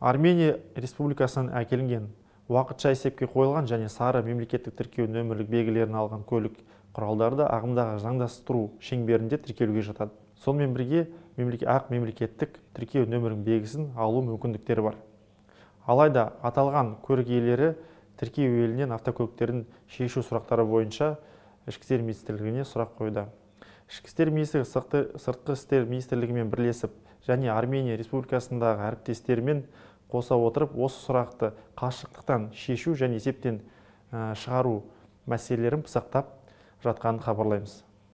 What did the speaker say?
армения республикасынан әкелінген уақытша есепке қойылған және сары мемлекеттік тіркеу нөмірлік белгілерін алған көлік құралдары да ағымдағы заңдастыру шеңберінде тіркелуге жатады. Сонымен бірге ақ мемлекеттік тіркеу нөмірінің белгісін алу мүмкіндіктері бар. Алайда аталған көлік иелері тіркеу елінен автокөліктерін шешу сұрақтары бойынша ішкі істер министрлігіне сұрақ қойды. Ішкі істер министрлігі сыртқы істер министрлігімен бірлесіп және армения республикасындағы әріптестерімен қоса отырып осы сұрақты қашықтықтан шешу және есептен шығару мәселелерін пысықтап жатқанын хабарлаймыз.